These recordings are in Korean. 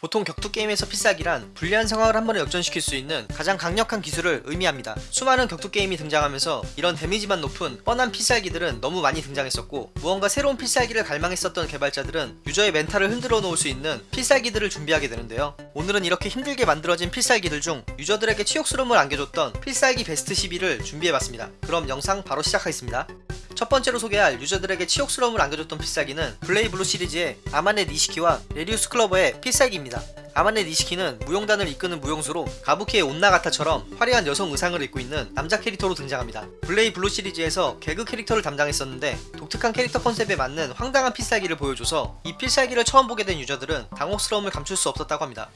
보통 격투 게임에서 필살기란 불리한 상황을 한 번에 역전시킬 수 있는 가장 강력한 기술을 의미합니다. 수많은 격투 게임이 등장하면서 이런 데미지만 높은 뻔한 필살기들은 너무 많이 등장했었고 무언가 새로운 필살기를 갈망했었던 개발자들은 유저의 멘탈을 흔들어 놓을 수 있는 필살기들을 준비하게 되는데요. 오늘은 이렇게 힘들게 만들어진 필살기들 중 유저들에게 치욕스러움을 안겨줬던 필살기 베스트 12를 준비해봤습니다. 그럼 영상 바로 시작하겠습니다. 첫 번째로 소개할 유저들에게 치욕스러움을 안겨줬던 필살기는 블레이블루 시리즈의 아마네 니시키와 렐리우스 클로버의 필살기입니다. 아마네 니시키는 무용단을 이끄는 무용수로 가부키의 온나가타처럼 화려한 여성 의상을 입고 있는 남자 캐릭터로 등장합니다. 블레이 블루 시리즈에서 개그 캐릭터를 담당했었는데 독특한 캐릭터 컨셉에 맞는 황당한 필살기를 보여줘서 이 필살기를 처음 보게 된 유저들은 당혹스러움을 감출 수 없었다고 합니다.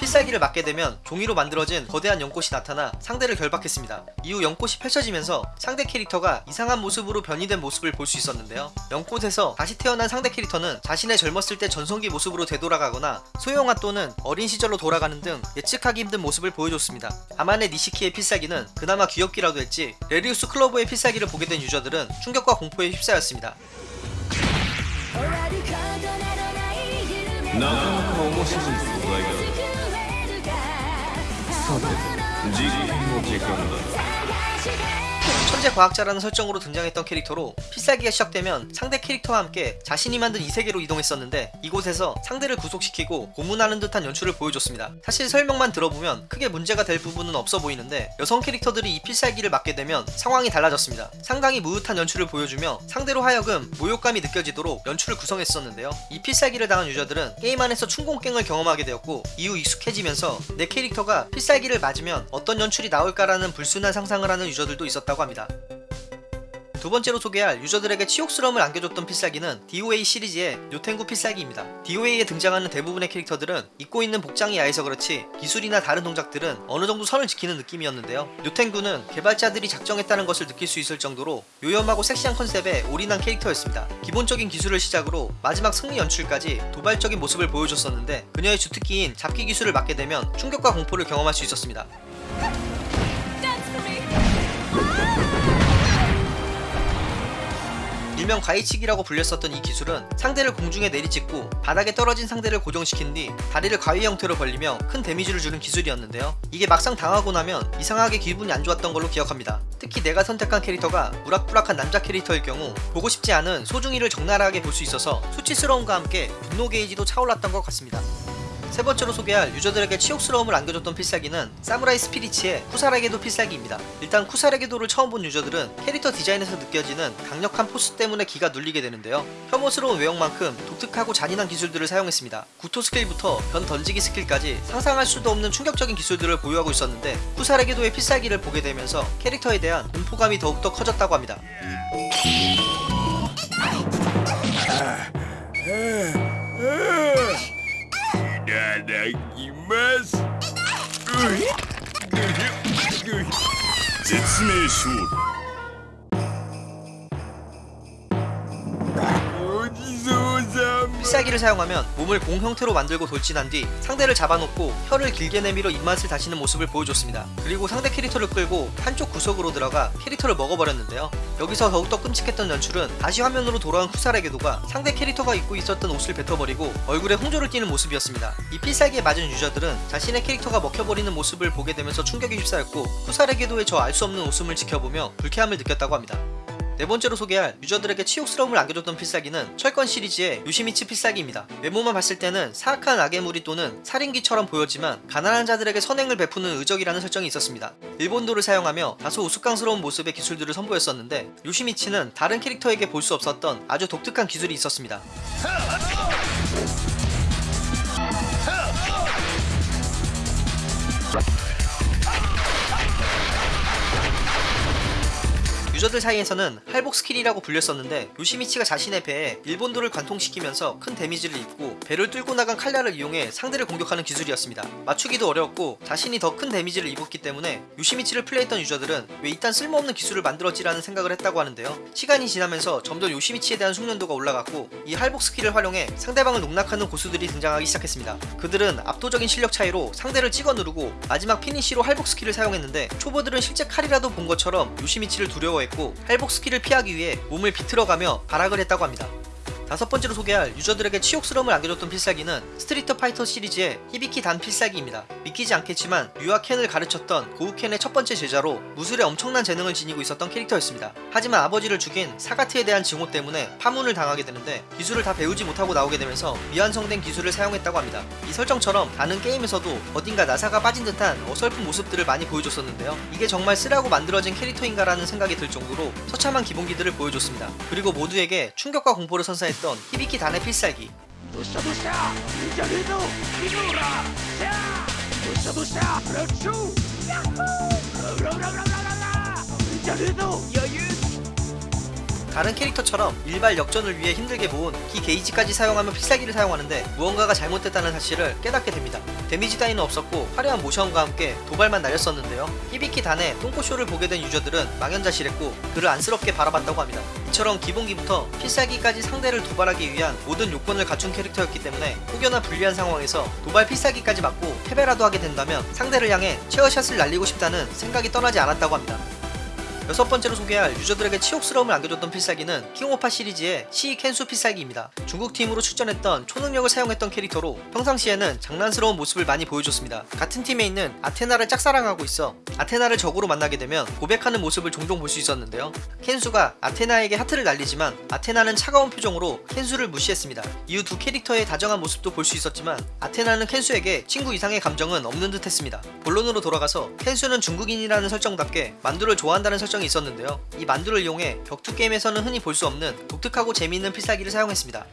필살기를 맞게 되면 종이로 만들어진 거대한 연꽃이 나타나 상대를 결박했습니다. 이후 연꽃이 펼쳐지면서 상대 캐릭터가 이상한 모습으로 변이된 모습을 볼 수 있었는데요. 연꽃에서 다시 태어난 상대 캐릭터는 자신의 젊었을 때 전성기 모습으로 되돌아가거나 소형화 또는 어린 시절로 돌아가는 등 예측하기 힘든 모습을 보여줬습니다. 아만의 니시키의 필살기는 그나마 귀엽기라도 했지 레리우스 클로버의 필살기를 보게 된 유저들은 충격과 공포에 휩싸였습니다. なかなか面白い素材ださて実験の時間だ 천재 과학자라는 설정으로 등장했던 캐릭터로 필살기가 시작되면 상대 캐릭터와 함께 자신이 만든 이 세계로 이동했었는데 이곳에서 상대를 구속시키고 고문하는 듯한 연출을 보여줬습니다. 사실 설명만 들어보면 크게 문제가 될 부분은 없어 보이는데 여성 캐릭터들이 이 필살기를 맞게 되면 상황이 달라졌습니다. 상당히 무릇한 연출을 보여주며 상대로 하여금 모욕감이 느껴지도록 연출을 구성했었는데요. 이 필살기를 당한 유저들은 게임 안에서 충공갱을 경험하게 되었고 이후 익숙해지면서 내 캐릭터가 필살기를 맞으면 어떤 연출이 나올까라는 불순한 상상을 하는 유저들도 있었다고 합니다. 두 번째로 소개할 유저들에게 치욕스러움을 안겨줬던 필살기는 DOA 시리즈의 요텐구 필살기입니다. DOA에 등장하는 대부분의 캐릭터들은 입고 있는 복장이 야해서 그렇지 기술이나 다른 동작들은 어느 정도 선을 지키는 느낌이었는데요. 요텐구는 개발자들이 작정했다는 것을 느낄 수 있을 정도로 요염하고 섹시한 컨셉에 올인한 캐릭터였습니다. 기본적인 기술을 시작으로 마지막 승리 연출까지 도발적인 모습을 보여줬었는데 그녀의 주특기인 잡기 기술을 맞게 되면 충격과 공포를 경험할 수 있었습니다. 일명 가위치기라고 불렸었던 이 기술은 상대를 공중에 내리찍고 바닥에 떨어진 상대를 고정시킨 뒤 다리를 가위 형태로 벌리며 큰 데미지를 주는 기술이었는데요. 이게 막상 당하고 나면 이상하게 기분이 안 좋았던 걸로 기억합니다. 특히 내가 선택한 캐릭터가 우락부락한 남자 캐릭터일 경우 보고 싶지 않은 소중이를 적나라하게 볼 수 있어서 수치스러움과 함께 분노 게이지도 차올랐던 것 같습니다. 세 번째로 소개할 유저들에게 치욕스러움을 안겨줬던 필살기는 사무라이 스피리츠의 쿠사레게도 필살기입니다. 일단 쿠사레게도를 처음 본 유저들은 캐릭터 디자인에서 느껴지는 강력한 포스 때문에 기가 눌리게 되는데요. 혐오스러운 외형만큼 독특하고 잔인한 기술들을 사용했습니다. 구토 스킬부터 변 던지기 스킬까지 상상할 수도 없는 충격적인 기술들을 보유하고 있었는데 쿠사레게도의 필살기를 보게 되면서 캐릭터에 대한 공포감이 더욱더 커졌다고 합니다. ます説明書ご 필살기를 사용하면 몸을 공 형태로 만들고 돌진한 뒤 상대를 잡아놓고 혀를 길게 내밀어 입맛을 다시는 모습을 보여줬습니다. 그리고 상대 캐릭터를 끌고 한쪽 구석으로 들어가 캐릭터를 먹어버렸는데요. 여기서 더욱더 끔찍했던 연출은 다시 화면으로 돌아온 쿠사레게도가 상대 캐릭터가 입고 있었던 옷을 뱉어버리고 얼굴에 홍조를 띠는 모습이었습니다. 이 필살기에 맞은 유저들은 자신의 캐릭터가 먹혀버리는 모습을 보게 되면서 충격에 휩싸였고 쿠사레게도의 저 알 수 없는 웃음을 지켜보며 불쾌함을 느꼈다고 합니다. 네 번째로 소개할 유저들에게 치욕스러움을 안겨줬던 필살기는 철권 시리즈의 요시미치 필살기입니다. 외모만 봤을 때는 사악한 악의 무리 또는 살인귀처럼 보였지만 가난한 자들에게 선행을 베푸는 의적이라는 설정이 있었습니다. 일본도를 사용하며 다소 우스꽝스러운 모습의 기술들을 선보였었는데 요시미치는 다른 캐릭터에게 볼 수 없었던 아주 독특한 기술이 있었습니다. 유저들 사이에서는 할복 스킬이라고 불렸었는데 요시미치가 자신의 배에 일본도를 관통시키면서 큰 데미지를 입고 배를 뚫고 나간 칼날을 이용해 상대를 공격하는 기술이었습니다. 맞추기도 어려웠고 자신이 더 큰 데미지를 입었기 때문에 요시미치를 플레이했던 유저들은 왜 이딴 쓸모없는 기술을 만들었지라는 생각을 했다고 하는데요. 시간이 지나면서 점점 요시미치에 대한 숙련도가 올라갔고 이 할복 스킬을 활용해 상대방을 농락하는 고수들이 등장하기 시작했습니다. 그들은 압도적인 실력 차이로 상대를 찍어 누르고 마지막 피니쉬로 할복 스킬을 사용했는데 초보들은 실제 칼이라도 본 것처럼 요시미치를 두려워 했고 할복 스킬을 피하기 위해 몸을 비틀어가며 발악을 했다고 합니다. 다섯 번째로 소개할 유저들에게 치욕스러움을 안겨줬던 필살기는 스트리트 파이터 시리즈의 히비키 단 필살기입니다. 믿기지 않겠지만 류와 켄을 가르쳤던 고우켄의 첫 번째 제자로 무술에 엄청난 재능을 지니고 있었던 캐릭터였습니다. 하지만 아버지를 죽인 사가트에 대한 증오 때문에 파문을 당하게 되는데 기술을 다 배우지 못하고 나오게 되면서 미완성된 기술을 사용했다고 합니다. 이 설정처럼 다른 게임에서도 어딘가 나사가 빠진 듯한 어설픈 모습들을 많이 보여줬었는데요. 이게 정말 쓰라고 만들어진 캐릭터인가라는 생각이 들 정도로 처참한 기본기들을 보여줬습니다. 그리고 모두에게 충격과 공포를 선사했던 유행했던 히비키 단의 필살기. 부샤부샤 이자리노 이노라. 부샤부샤 그렇죠. 야호! 라라라라라 이자리노 여유 다른 캐릭터처럼 일발 역전을 위해 힘들게 모은 키 게이지까지 사용하며 필살기를 사용하는데 무언가가 잘못됐다는 사실을 깨닫게 됩니다. 데미지 따위는 없었고 화려한 모션과 함께 도발만 날렸었는데요. 히비키 단의 똥꼬쇼를 보게 된 유저들은 망연자실했고 그를 안쓰럽게 바라봤다고 합니다. 이처럼 기본기부터 필살기까지 상대를 도발하기 위한 모든 요건을 갖춘 캐릭터였기 때문에 혹여나 불리한 상황에서 도발 필살기까지 맞고 패배라도 하게 된다면 상대를 향해 체어샷을 날리고 싶다는 생각이 떠나지 않았다고 합니다. 여섯 번째로 소개할 유저들에게 치욕스러움을 안겨줬던 필살기는 킹오파 시리즈의 시 켄수 필살기입니다. 중국 팀으로 출전했던 초능력을 사용했던 캐릭터로 평상시에는 장난스러운 모습을 많이 보여줬습니다. 같은 팀에 있는 아테나를 짝사랑하고 있어 아테나를 적으로 만나게 되면 고백하는 모습을 종종 볼 수 있었는데요. 켄수가 아테나에게 하트를 날리지만 아테나는 차가운 표정으로 켄수를 무시했습니다. 이후 두 캐릭터의 다정한 모습도 볼 수 있었지만 아테나는 켄수에게 친구 이상의 감정은 없는 듯 했습니다. 본론으로 돌아가서 켄수는 중국인이라는 설정답게 만두를 좋아한다는 설정이 있었는데요. 이 만두를 이용해 격투 게임에서는 흔히 볼 수 없는 독특하고 재미있는 필살기를 사용했습니다.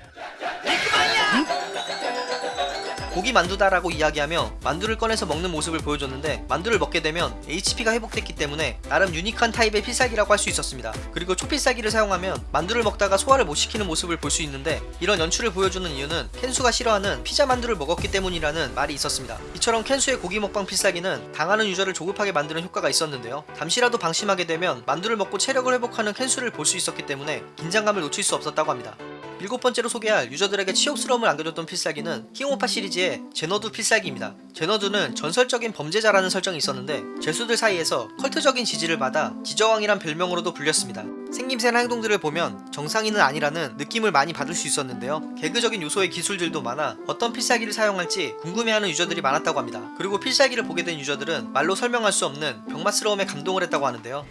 고기 만두다라고 이야기하며 만두를 꺼내서 먹는 모습을 보여줬는데 만두를 먹게 되면 HP가 회복됐기 때문에 나름 유니크한 타입의 필살기라고 할 수 있었습니다. 그리고 초필살기를 사용하면 만두를 먹다가 소화를 못 시키는 모습을 볼 수 있는데 이런 연출을 보여주는 이유는 켄수가 싫어하는 피자 만두를 먹었기 때문이라는 말이 있었습니다. 이처럼 켄수의 고기 먹방 필살기는 당하는 유저를 조급하게 만드는 효과가 있었는데요. 잠시라도 방심하게 되면 만두를 먹고 체력을 회복하는 켄수를 볼 수 있었기 때문에 긴장감을 놓칠 수 없었다고 합니다. 일곱 번째로 소개할 유저들에게 치욕스러움을 안겨줬던 필살기는 킹오파 시리즈의 제너두 필살기입니다. 제너두는 전설적인 범죄자라는 설정이 있었는데 죄수들 사이에서 컬트적인 지지를 받아 지저왕이란 별명으로도 불렸습니다. 생김새나 행동들을 보면 정상인은 아니라는 느낌을 많이 받을 수 있었는데요. 개그적인 요소의 기술들도 많아 어떤 필살기를 사용할지 궁금해하는 유저들이 많았다고 합니다. 그리고 필살기를 보게 된 유저들은 말로 설명할 수 없는 병맛스러움에 감동을 했다고 하는데요.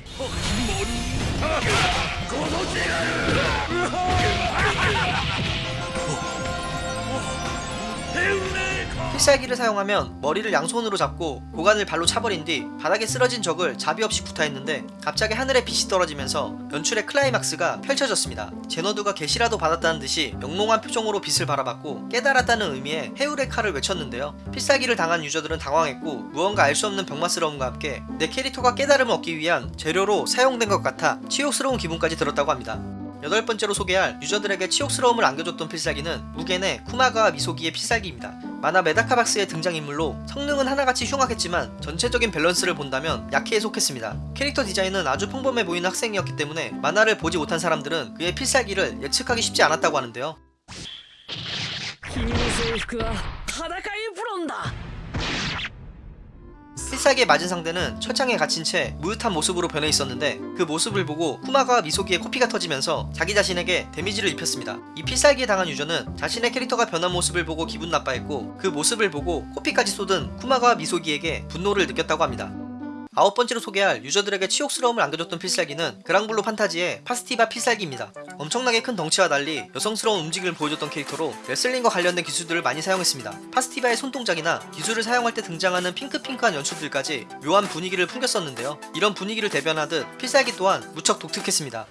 필살기를 사용하면 머리를 양손으로 잡고 고관을 발로 차버린 뒤 바닥에 쓰러진 적을 자비 없이 구타했는데 갑자기 하늘에 빛이 떨어지면서 연출의 클라이막스가 펼쳐졌습니다. 제너두가 계시라도 받았다는 듯이 영롱한 표정으로 빛을 바라봤고 깨달았다는 의미의 칼을 외쳤는데요. 필살기를 당한 유저들은 당황했고 무언가 알 수 없는 병맛스러움과 함께 내 캐릭터가 깨달음을 얻기 위한 재료로 사용된 것 같아 치욕스러운 기분까지 들었다고 합니다. 여덟 번째로 소개할 유저들에게 치욕스러움을 안겨줬던 필살기는 무겐의 쿠마가와 미소기의 필살기입니다. 만화 메다카박스의 등장인물로 성능은 하나같이 흉악했지만 전체적인 밸런스를 본다면 약캐에 속했습니다. 캐릭터 디자인은 아주 평범해 보이는 학생이었기 때문에 만화를 보지 못한 사람들은 그의 필살기를 예측하기 쉽지 않았다고 하는데요. 필살기에 맞은 상대는 철창에 갇힌 채 무릇한 모습으로 변해 있었는데 그 모습을 보고 쿠마가와 미소기의 코피가 터지면서 자기 자신에게 데미지를 입혔습니다. 이 필살기에 당한 유저는 자신의 캐릭터가 변한 모습을 보고 기분 나빠했고 그 모습을 보고 코피까지 쏟은 쿠마가와 미소기에게 분노를 느꼈다고 합니다. 아홉 번째로 소개할 유저들에게 치욕스러움을 안겨줬던 필살기는 그랑블루 판타지의 파스티바 필살기입니다. 엄청나게 큰 덩치와 달리 여성스러운 움직임을 보여줬던 캐릭터로 레슬링과 관련된 기술들을 많이 사용했습니다. 파스티바의 손동작이나 기술을 사용할 때 등장하는 핑크핑크한 연출들까지 묘한 분위기를 풍겼었는데요. 이런 분위기를 대변하듯 필살기 또한 무척 독특했습니다.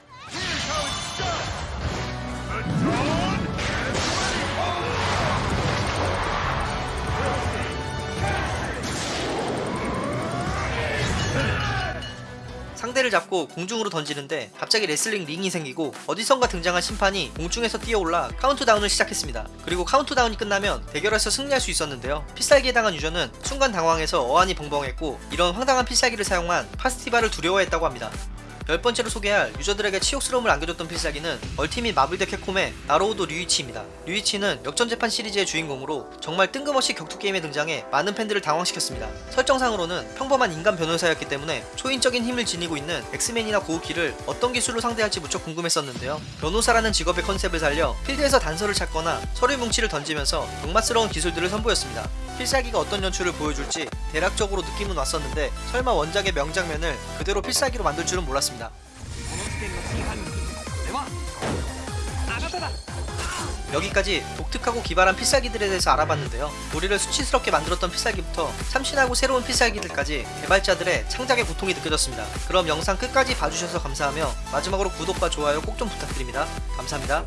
상대를 잡고 공중으로 던지는데 갑자기 레슬링 링이 생기고 어디선가 등장한 심판이 공중에서 뛰어올라 카운트다운을 시작했습니다. 그리고 카운트다운이 끝나면 대결에서 승리할 수 있었는데요. 필살기에 당한 유저는 순간 당황해서 어안이 벙벙했고 이런 황당한 필살기를 사용한 파스티바를 두려워했다고 합니다. 열 번째로 소개할 유저들에게 치욕스러움을 안겨줬던 필살기는 얼티밋 마블 대 캡콤의 나루호도 류이치입니다. 류이치는 역전재판 시리즈의 주인공으로 정말 뜬금없이 격투게임에 등장해 많은 팬들을 당황시켰습니다. 설정상으로는 평범한 인간 변호사였기 때문에 초인적인 힘을 지니고 있는 엑스맨이나 고우키를 어떤 기술로 상대할지 무척 궁금했었는데요. 변호사라는 직업의 컨셉을 살려 필드에서 단서를 찾거나 서류 뭉치를 던지면서 역맛스러운 기술들을 선보였습니다. 필살기가 어떤 연출을 보여줄지 대략적으로 느낌은 왔었는데 설마 원작의 명장면을 그대로 필살기로 만들 줄은 몰랐습니다. 여기까지 독특하고 기발한 필살기들에 대해서 알아봤는데요. 우리를 수치스럽게 만들었던 필살기부터 참신하고 새로운 필살기들까지 개발자들의 창작의 고통이 느껴졌습니다. 그럼 영상 끝까지 봐주셔서 감사하며 마지막으로 구독과 좋아요 꼭 좀 부탁드립니다. 감사합니다.